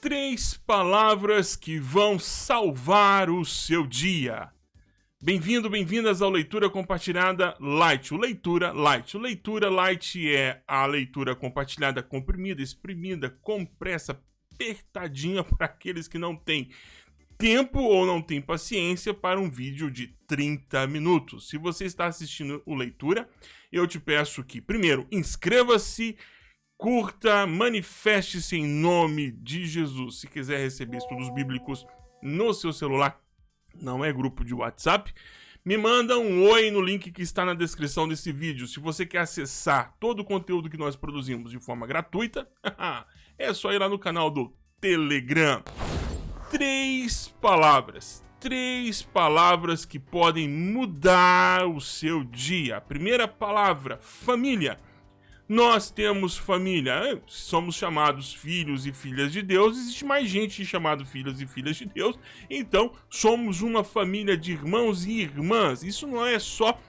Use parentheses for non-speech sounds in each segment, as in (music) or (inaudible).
Três palavras que vão salvar o seu dia. Bem-vindo, bem-vindas ao Leitura Compartilhada Light. O Leitura Light. O Leitura Light é a leitura compartilhada, comprimida, exprimida, compressa, apertadinha (laughs) para aqueles que não têm tempo ou não têm paciência para um vídeo de 30 minutos. Se você está assistindo o Leitura, eu te peço que, primeiro, inscreva-se curta, manifeste-se em nome de Jesus. Se quiser receber estudos bíblicos no seu celular, não é grupo de WhatsApp, me manda um oi no link que está na descrição desse vídeo. Se você quer acessar todo o conteúdo que nós produzimos de forma gratuita, (laughs) é só ir lá no canal do Telegram. Três palavras. Três palavras que podem mudar o seu dia. A primeira palavra, família. Nós temos família, é, somos chamados filhos e filhas de Deus, existe mais gente chamada filhos e filhas de Deus, então somos uma família de irmãos e irmãs. Isso não é só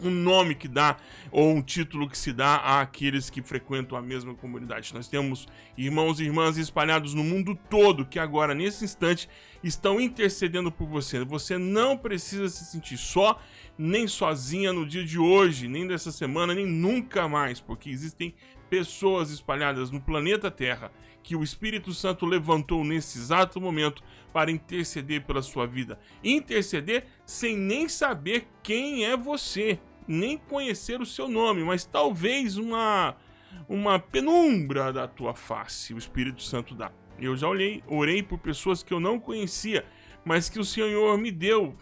um nome que dá ou um título que se dá àqueles que frequentam a mesma comunidade. Nós temos irmãos e irmãs espalhados no mundo todo que agora, nesse instante, estão intercedendo por você. Você não precisa se sentir só, nem sozinha no dia de hoje, nem dessa semana, nem nunca mais, porque existem pessoas espalhadas no planeta Terra que o Espírito Santo levantou nesse exato momento para interceder pela sua vida. Interceder sem nem saber quem é você nem conhecer o seu nome, mas talvez uma uma penumbra da tua face, o Espírito Santo dá. Eu já olhei, orei por pessoas que eu não conhecia, mas que o Senhor me deu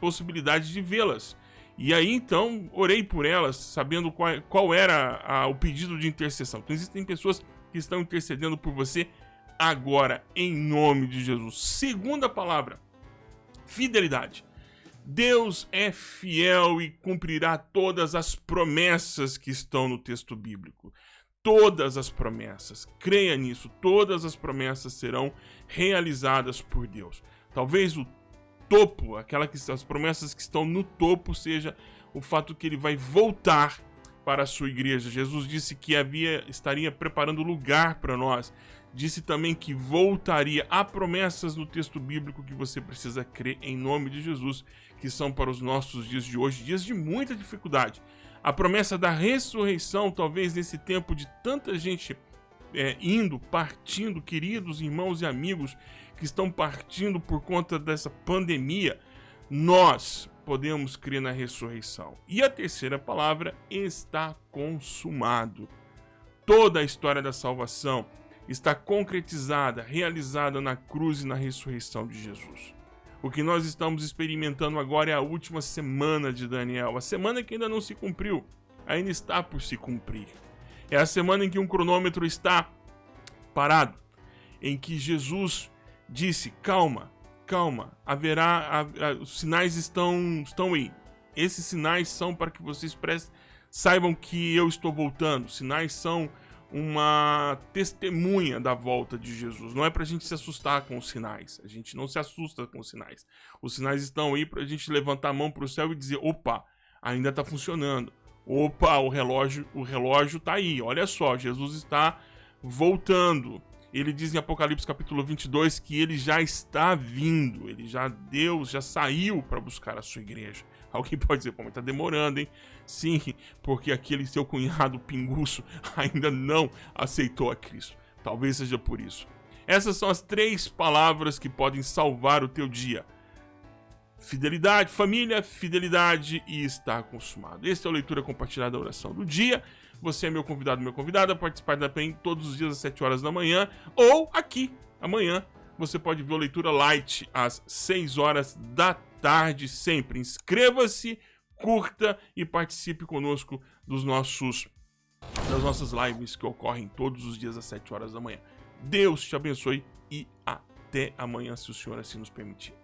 possibilidade de vê-las. E aí então orei por elas, sabendo qual, qual era a, o pedido de intercessão. Então existem pessoas que estão intercedendo por você agora, em nome de Jesus. Segunda palavra: fidelidade. Deus é fiel e cumprirá todas as promessas que estão no texto bíblico. Todas as promessas, creia nisso, todas as promessas serão realizadas por Deus. Talvez o topo, aquela que as promessas que estão no topo seja o fato que ele vai voltar para a sua igreja. Jesus disse que havia estaria preparando lugar para nós. Disse também que voltaria. Há promessas no texto bíblico que você precisa crer em nome de Jesus que são para os nossos dias de hoje, dias de muita dificuldade. A promessa da ressurreição, talvez nesse tempo de tanta gente é, indo, partindo, queridos irmãos e amigos que estão partindo por conta dessa pandemia, nós podemos crer na ressurreição. E a terceira palavra está consumado. Toda a história da salvação está concretizada, realizada na cruz e na ressurreição de Jesus. O que nós estamos experimentando agora é a última semana de Daniel, a semana que ainda não se cumpriu, ainda está por se cumprir. É a semana em que um cronômetro está parado, em que Jesus disse: calma, calma, haverá, a, a, os sinais estão, estão aí. Esses sinais são para que vocês prestem, saibam que eu estou voltando. Sinais são uma testemunha da volta de Jesus. Não é para a gente se assustar com os sinais. A gente não se assusta com os sinais. Os sinais estão aí para a gente levantar a mão para o céu e dizer: opa, ainda está funcionando. Opa, o relógio, o relógio está aí. Olha só, Jesus está voltando. Ele diz em Apocalipse capítulo 22 que ele já está vindo. Ele já Deus já saiu para buscar a sua igreja. (laughs) Alguém pode dizer, pô, mas tá demorando, hein? Sim, porque aquele seu cunhado pinguço (laughs) ainda não aceitou a Cristo. Talvez seja por isso. Essas são as três palavras que podem salvar o teu dia. Fidelidade, família, fidelidade e estar consumado. Esta é a leitura compartilhada da oração do dia. Você é meu convidado, meu convidado a participar da PEN todos os dias às 7 horas da manhã ou aqui amanhã. Você pode ver a leitura light às 6 horas da tarde sempre. Inscreva-se, curta e participe conosco dos nossos das nossas lives que ocorrem todos os dias às 7 horas da manhã. Deus te abençoe e até amanhã, se o Senhor assim nos permitir.